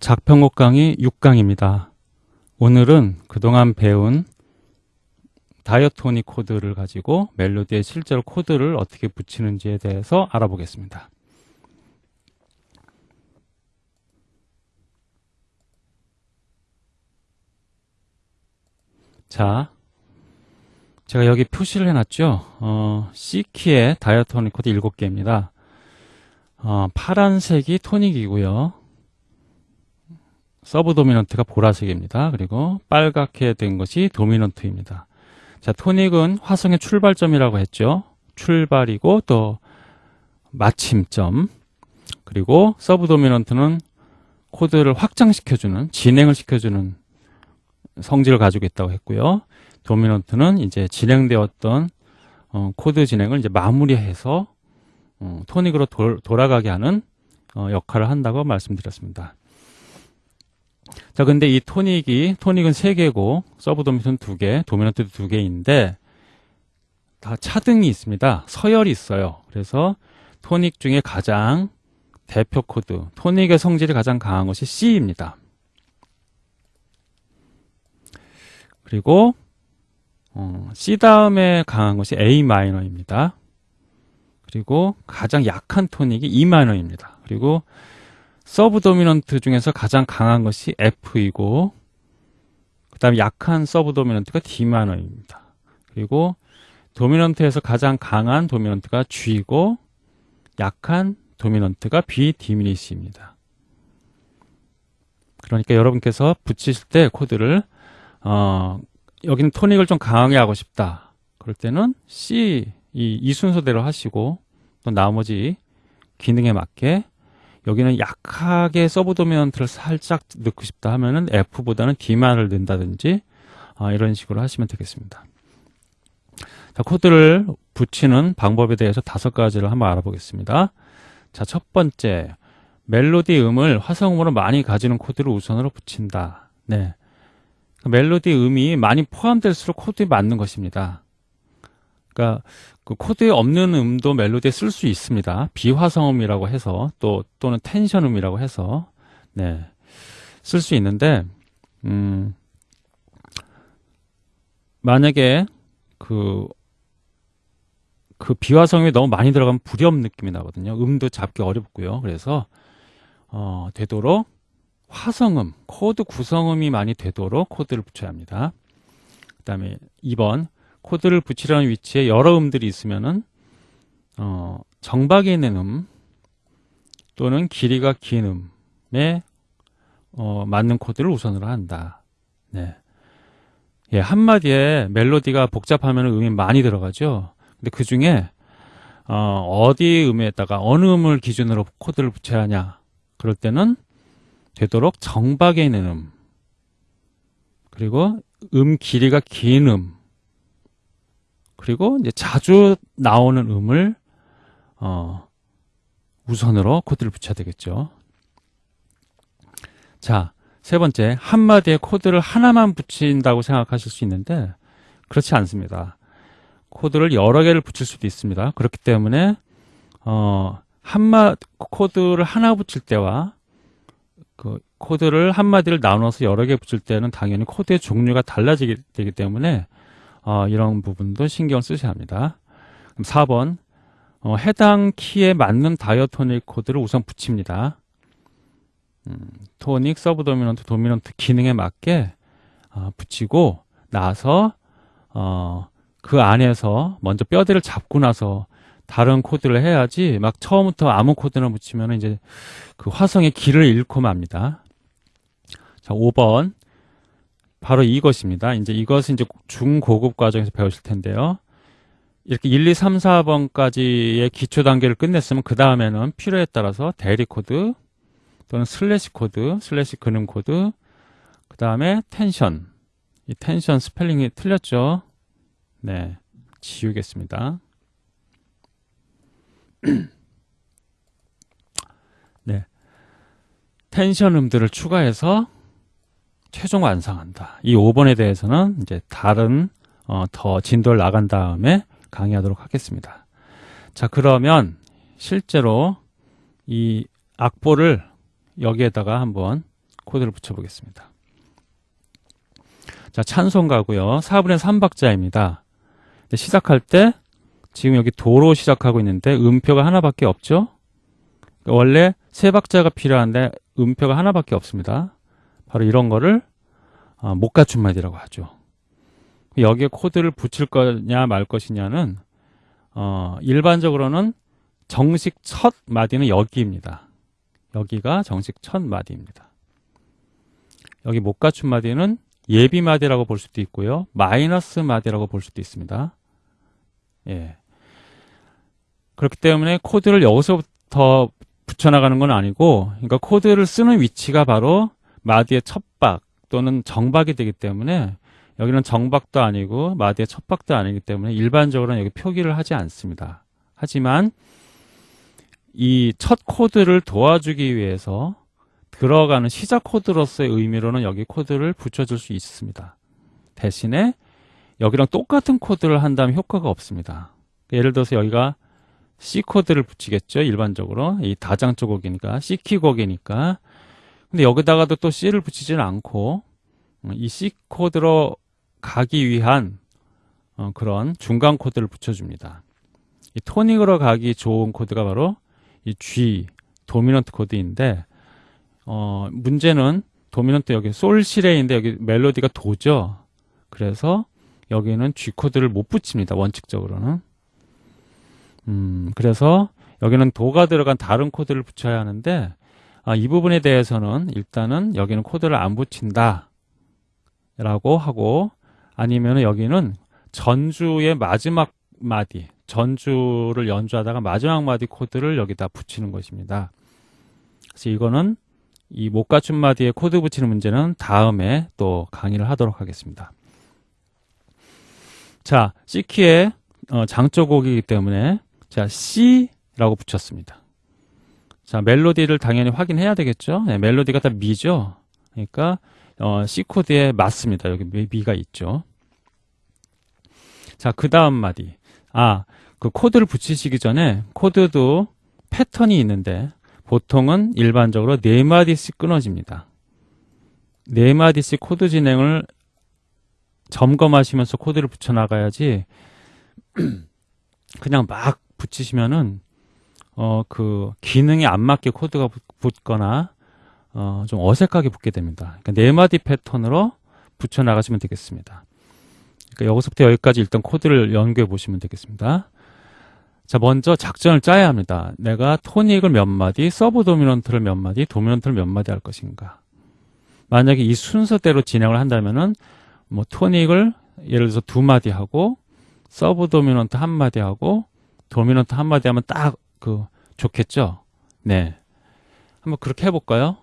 작편곡 강의 6강입니다. 오늘은 그동안 배운 diatonic 코드를 가지고 멜로디에 실제로 코드를 어떻게 붙이는지에 대해서 알아보겠습니다. 자, 제가 여기 표시를 해놨죠. 어, C키의 diatonic 코드 7개입니다. 어, 파란색이 토닉이고요. 서브 도미넌트가 보라색입니다. 그리고 빨갛게 된 것이 도미넌트입니다. 자, 토닉은 화성의 출발점이라고 했죠. 출발이고 또 마침점. 그리고 서브 도미넌트는 코드를 확장시켜주는, 진행을 시켜주는 성질을 가지고 있다고 했고요. 도미넌트는 이제 진행되었던 어, 코드 진행을 이제 마무리해서 어, 토닉으로 도, 돌아가게 하는 어, 역할을 한다고 말씀드렸습니다. 자, 근데 이 토닉이, 토닉은 3개고, 서브 도미넌트 2개, 도미넌트도 2개인데, 다 차등이 있습니다. 서열이 있어요. 그래서 토닉 중에 가장 대표 코드, 토닉의 성질이 가장 강한 것이 C입니다. 그리고 어, C 다음에 강한 것이 A minor입니다. 그리고 가장 약한 토닉이 E minor입니다. 그리고 서브 도미넌트 중에서 가장 강한 것이 F이고 그 다음에 약한 서브 도미넌트가 D minor입니다. 그리고 도미넌트에서 가장 강한 도미넌트가 G이고 약한 도미넌트가 B 디미니시입니다. 그러니까 여러분께서 붙이실 때 코드를 어, 여기는 토닉을 좀 강하게 하고 싶다. 그럴 때는 C 이, 이 순서대로 하시고 또 나머지 기능에 맞게 여기는 약하게 서브 도미넌트를 살짝 넣고 싶다 하면은 F보다는 D 마이너를 넣는다든지 어, 이런 식으로 하시면 되겠습니다. 자, 코드를 붙이는 방법에 대해서 다섯 가지를 한번 알아보겠습니다. 자, 첫 번째 멜로디 음을 화성음으로 많이 가지는 코드를 우선으로 붙인다. 네. 멜로디 음이 많이 포함될수록 코드에 맞는 것입니다. 그러니까 그 코드에 없는 음도 멜로디에 쓸 수 있습니다. 비화성음이라고 해서 또 또는 텐션음이라고 해서 네. 쓸 수 있는데 음 만약에 그, 그 비화성음이 너무 많이 들어가면 불협 느낌이 나거든요. 음도 잡기 어렵고요. 그래서, 어, 되도록 화성음, 코드 구성음이 많이 되도록 코드를 붙여야 합니다. 그 다음에 2번, 코드를 붙이려는 위치에 여러 음들이 있으면은, 어, 정박에 있는 음 또는 길이가 긴 음에, 어, 맞는 코드를 우선으로 한다. 네. 예, 한마디에 멜로디가 복잡하면 음이 많이 들어가죠. 근데 그 중에, 어, 어디 음에다가 어느 음을 기준으로 코드를 붙여야 하냐. 그럴 때는 되도록 정박에 있는 음 그리고 음 길이가 긴 음 그리고 이제 자주 나오는 음을 어, 우선으로 코드를 붙여야 되겠죠. 자, 세 번째 한마디에 코드를 하나만 붙인다고 생각하실 수 있는데 그렇지 않습니다. 코드를 여러 개를 붙일 수도 있습니다. 그렇기 때문에 어, 한마 코드를 하나 붙일 때와 그 코드를 한마디를 나눠서 여러 개 붙일 때는 당연히 코드의 종류가 달라지게 되기 때문에 어, 이런 부분도 신경 쓰셔야 합니다. 그럼 4번 어, 해당 키에 맞는 diatonic 코드를 우선 붙입니다. 음, 토닉, 서브 도미넌트, 도미넌트 기능에 맞게 어, 붙이고 나서 어, 그 안에서 먼저 뼈대를 잡고 나서 다른 코드를 해야지 막 처음부터 아무 코드나 붙이면 이제 그 화성의 길을 잃고 맙니다. 자, 5번. 바로 이것입니다. 이제 이것은 이제 중고급 과정에서 배우실 텐데요. 이렇게 1, 2, 3, 4번까지의 기초 단계를 끝냈으면 그 다음에는 필요에 따라서 대리 코드 또는 슬래시 코드, 슬래시 근음 코드, 그 다음에 텐션. 이 텐션 스펠링이 틀렸죠? 네. 지우겠습니다. 네. 텐션 음들을 추가해서 최종 완성한다. 이 5번에 대해서는 이제 다른 어, 더 진도를 나간 다음에 강의하도록 하겠습니다. 자, 그러면 실제로 이 악보를 여기에다가 한번 코드를 붙여 보겠습니다. 자, 찬송가고요. 4분의 3박자입니다. 시작할 때 지금 여기 도로 시작하고 있는데 음표가 하나밖에 없죠? 원래 세 박자가 필요한데 음표가 하나밖에 없습니다. 바로 이런 거를 어, 못 갖춘 마디라고 하죠. 여기에 코드를 붙일 거냐 말 것이냐는 어, 일반적으로는 정식 첫 마디는 여기입니다. 여기가 정식 첫 마디입니다. 여기 못 갖춘 마디는 예비 마디라고 볼 수도 있고요. 마이너스 마디라고 볼 수도 있습니다. 예. 그렇기 때문에 코드를 여기서부터 붙여나가는 건 아니고, 그러니까 코드를 쓰는 위치가 바로 마디의 첫박 또는 정박이 되기 때문에 여기는 정박도 아니고 마디의 첫박도 아니기 때문에 일반적으로는 여기 표기를 하지 않습니다. 하지만 이 첫 코드를 도와주기 위해서 들어가는 시작 코드로서의 의미로는 여기 코드를 붙여줄 수 있습니다. 대신에 여기랑 똑같은 코드를 한다면 효과가 없습니다. 예를 들어서 여기가 C 코드를 붙이겠죠. 일반적으로 이 다장 조 곡이니까 C 키 곡이니까 근데 여기다가도 또 C를 붙이지는 않고 이 C 코드로 가기 위한 어, 그런 중간 코드를 붙여줍니다. 이 토닉으로 가기 좋은 코드가 바로 이 G 도미넌트 코드인데 어, 문제는 도미넌트 여기 솔시레인데 여기 멜로디가 도죠. 그래서 여기는 G 코드를 못 붙입니다. 원칙적으로는. 음, 그래서 여기는 도가 들어간 다른 코드를 붙여야 하는데 아, 이 부분에 대해서는 일단은 여기는 코드를 안 붙인다 라고 하고 아니면 여기는 전주의 마지막 마디 전주를 연주하다가 마지막 마디 코드를 여기다 붙이는 것입니다. 그래서 이거는 이 못 갖춘 마디에 코드 붙이는 문제는 다음에 또 강의를 하도록 하겠습니다. 자, C키의 어, 장조곡이기 때문에 자 C라고 붙였습니다. 자 멜로디를 당연히 확인해야 되겠죠. 네, 멜로디가 다 미죠. 그러니까 어, C 코드에 맞습니다. 여기 미가 있죠. 자, 그 다음 마디. 아, 그 코드를 붙이시기 전에 코드도 패턴이 있는데 보통은 일반적으로 네 마디씩 끊어집니다. 네 마디씩 코드 진행을 점검하시면서 코드를 붙여나가야지 그냥 막 붙이시면은 어 그 기능에 안 맞게 코드가 붙거나 어 좀 어색하게 붙게 됩니다. 그러니까 네 마디 패턴으로 붙여 나가시면 되겠습니다. 그러니까 여기서부터 여기까지 일단 코드를 연구해 보시면 되겠습니다. 자, 먼저 작전을 짜야 합니다. 내가 토닉을 몇 마디, 서브 도미넌트를 몇 마디, 도미넌트를 몇 마디 할 것인가. 만약에 이 순서대로 진행을 한다면은 뭐 토닉을 예를 들어서 두 마디 하고 서브 도미넌트 한 마디 하고 도미넌트 한 마디 하면 딱 그 좋겠죠. 네. 한번 그렇게 해볼까요?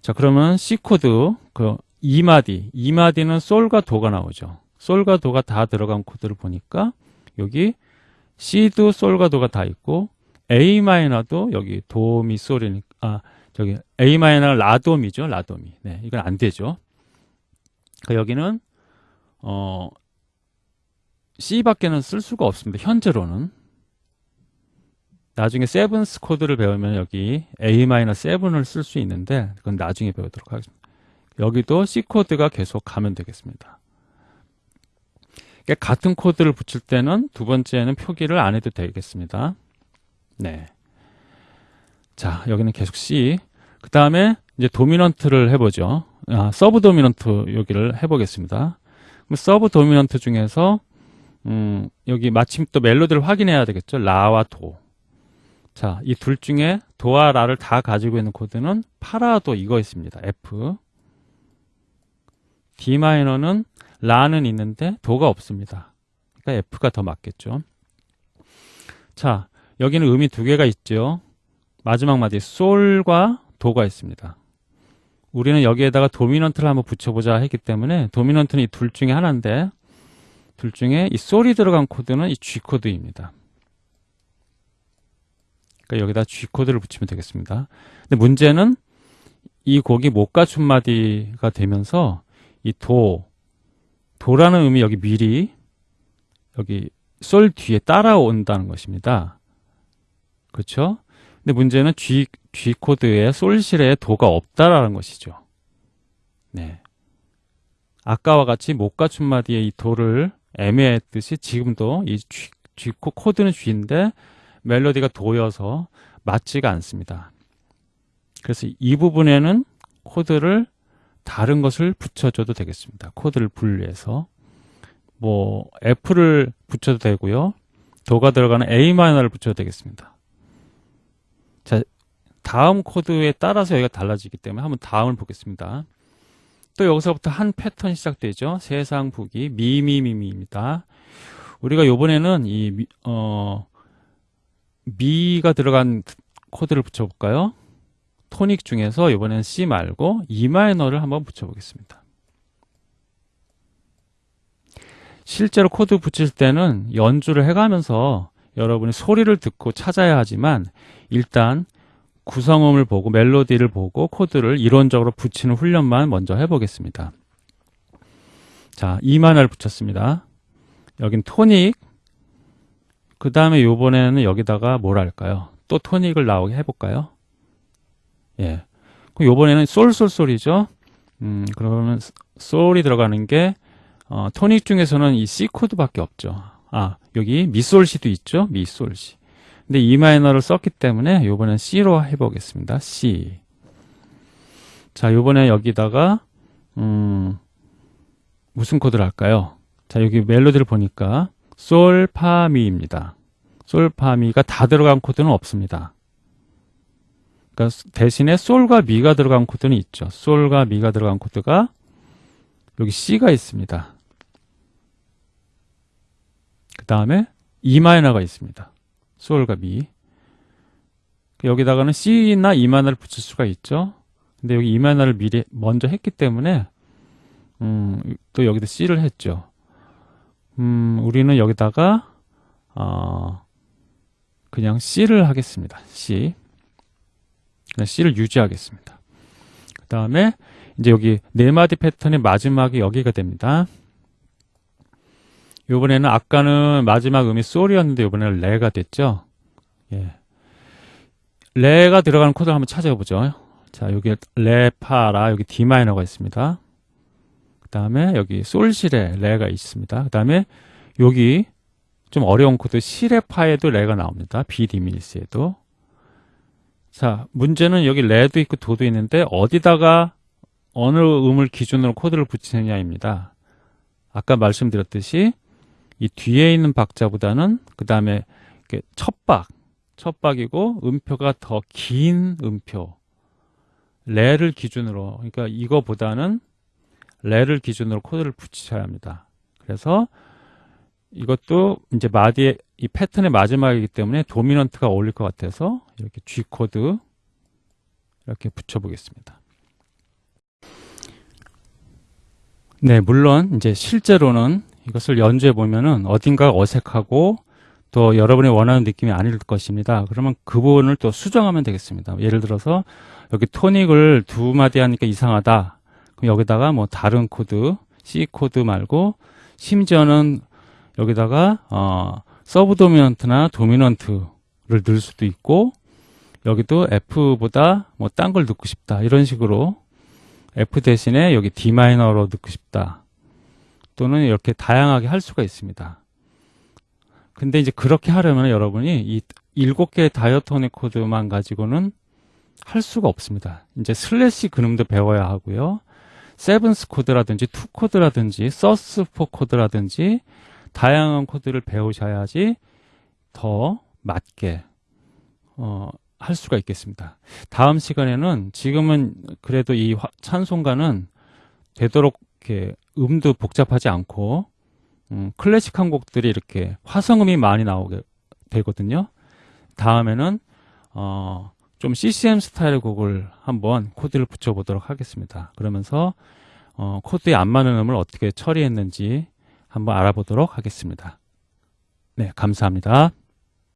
자, 그러면 C 코드 그 2마디, 2마디는 솔과 도가 나오죠. 솔과 도가 다 들어간 코드를 보니까 여기 C도 솔과 도가 다 있고 A 마이너도 여기 도미 솔이니까 아 저기 A 마이너는 라도미죠 라도미 네 이건 안 되죠 그러니까 여기는 어 C밖에는 쓸 수가 없습니다 현재로는 나중에 seventh 코드를 배우면 여기 A 마이너 7을 쓸 수 있는데 그건 나중에 배우도록 하겠습니다 여기도 C 코드가 계속 가면 되겠습니다 그러니까 같은 코드를 붙일 때는 두 번째는 표기를 안 해도 되겠습니다. 네. 자, 여기는 계속 C. 그 다음에 이제 도미넌트를 해보죠. 아, 서브 도미넌트 여기를 해보겠습니다. 그럼 서브 도미넌트 중에서 음, 여기 마침 또 멜로디를 확인해야 되겠죠. 라와 도. 자, 이 둘 중에 도와 라를 다 가지고 있는 코드는 파라도 이거 있습니다. F. D 마이너는 라는 있는데 도가 없습니다. 그러니까 F가 더 맞겠죠. 자, 여기는 음이 두 개가 있죠. 마지막 마디 솔과 도가 있습니다. 우리는 여기에다가 도미넌트를 한번 붙여보자 했기 때문에 도미넌트는 이 둘 중에 하나인데 둘 중에 이 솔이 들어간 코드는 이 G 코드입니다. 그러니까 여기다 G 코드를 붙이면 되겠습니다. 근데 문제는 이 곡이 못 갖춘 마디가 되면서 이 도, 도라는 의미 여기 미리 여기 솔 뒤에 따라온다는 것입니다. 그렇죠? 근데 문제는 G, G 코드에 솔실에 도가 없다라는 것이죠. 네. 아까와 같이 못 갖춘 마디의 이 도를 애매했듯이 지금도 이 G, G 코- 코드는 G인데 멜로디가 도여서 맞지가 않습니다. 그래서 이 부분에는 코드를 다른 것을 붙여줘도 되겠습니다. 코드를 분리해서 뭐 F를 붙여도 되고요. 도가 들어가는 A 마이너를 붙여도 되겠습니다. 자, 다음 코드에 따라서 여기가 달라지기 때문에 한번 다음을 보겠습니다. 또 여기서부터 한 패턴 시작되죠. 세상 부기 미미미미입니다. 우리가 요번에는 이 미, 어 미가 들어간 코드를 붙여볼까요? 토닉 중에서 이번엔 C 말고 E 마이너를 한번 붙여보겠습니다. 실제로 코드 붙일 때는 연주를 해가면서 여러분이 소리를 듣고 찾아야 하지만 일단 구성음을 보고 멜로디를 보고 코드를 이론적으로 붙이는 훈련만 먼저 해보겠습니다. 자, E 마이너를 붙였습니다. 여긴 토닉. 그 다음에 요번에는 여기다가 뭘 할까요? 또 토닉을 나오게 해볼까요? 예. 그럼 요번에는 솔솔솔이죠. 음, 그러면 솔이 들어가는 게 어, 토닉 중에서는 이 C 코드밖에 없죠. 아, 여기 미솔시도 있죠. 미솔시. 근데 E 마이너를 썼기 때문에 요번엔 C로 해보겠습니다. C. 자, 요번에 여기다가 음, 무슨 코드를 할까요? 자, 여기 멜로디를 보니까 솔, 파, 미입니다. 솔, 파, 미가 다 들어간 코드는 없습니다. 그러니까 대신에 솔과 미가 들어간 코드는 있죠. 솔과 미가 들어간 코드가 여기 C가 있습니다. 그 다음에 E 마이너가 있습니다. 솔과 미. 여기다가는 C나 E 마이너를 붙일 수가 있죠. 근데 여기 E 마이너를 미리 먼저 했기 때문에 음, 또 여기다 C를 했죠. 음, 우리는 여기다가 어, 그냥 C를 하겠습니다. C. C를 유지하겠습니다. 그 다음에 이제 여기 네 마디 패턴의 마지막이 여기가 됩니다. 요번에는 아까는 마지막 음이 솔이었는데 요번에는 레가 됐죠. 예. 레가 들어가는 코드를 한번 찾아보죠. 자, 여기 레, 파, 라, 여기 D 마이너가 있습니다. 그 다음에 여기 솔시레 레가 있습니다. 그 다음에 여기 좀 어려운 코드 시레 파에도 레가 나옵니다. B diminished에도. 자, 문제는 여기 레도 있고 도도 있는데 어디다가 어느 음을 기준으로 코드를 붙이느냐입니다. 아까 말씀드렸듯이 이 뒤에 있는 박자보다는 그 다음에 첫 박, 첫 박이고 음표가 더 긴 음표. 레를 기준으로, 그러니까 이거보다는 레를 기준으로 코드를 붙이셔야 합니다. 그래서 이것도 이제 마디의 이 패턴의 마지막이기 때문에 도미넌트가 어울릴 것 같아서 이렇게 G 코드 이렇게 붙여보겠습니다. 네, 물론 이제 실제로는 이것을 연주해 보면은 어딘가 어색하고 또 여러분이 원하는 느낌이 아닐 것입니다. 그러면 그 부분을 또 수정하면 되겠습니다. 예를 들어서 여기 토닉을 두 마디 하니까 이상하다. 여기다가 뭐 다른 코드, C 코드 말고 심지어는 여기다가 어, 서브 도미넌트나 도미넌트를 넣을 수도 있고 여기도 F보다 뭐 딴 걸 넣고 싶다. 이런 식으로 F 대신에 여기 D 마이너로 넣고 싶다. 또는 이렇게 다양하게 할 수가 있습니다. 근데 이제 그렇게 하려면 여러분이 이 일곱 개의 diatonic 코드만 가지고는 할 수가 없습니다. 이제 slash 코드도 배워야 하고요. seventh 코드라든지 two 코드라든지 sus four 코드라든지 다양한 코드를 배우셔야지 더 맞게 어, 할 수가 있겠습니다. 다음 시간에는 지금은 그래도 이 화- 찬송가는 되도록 이렇게 음도 복잡하지 않고 음, 클래식한 곡들이 이렇게 화성음이 많이 나오게 되거든요. 다음에는 어, 좀 CCM 스타일의 곡을 한번 코드를 붙여보도록 하겠습니다. 그러면서 어, 코드에 안 맞는 음을 어떻게 처리했는지 한번 알아보도록 하겠습니다. 네, 감사합니다.